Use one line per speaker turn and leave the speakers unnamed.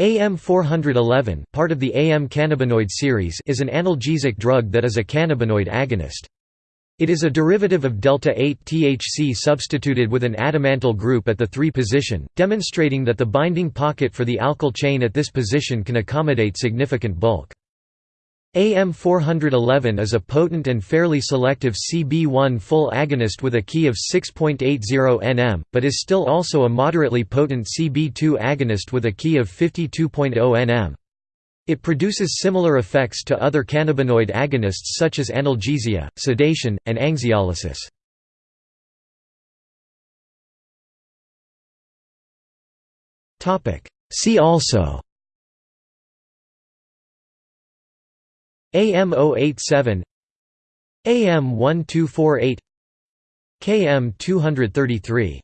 AM411 part of the AM cannabinoid series is an analgesic drug that is a cannabinoid agonist. It is a derivative of delta-8-THC substituted with an adamantyl group at the 3 position, demonstrating that the binding pocket for the alkyl chain at this position can accommodate significant bulk. AM411 is a potent and fairly selective CB1 full agonist with a key of 6.80 nm, but is still also a moderately potent CB2 agonist with a key of 52.0 nm. It produces similar effects to other cannabinoid agonists such as analgesia, sedation, and anxiolysis. See also AM087 AM1248 KM233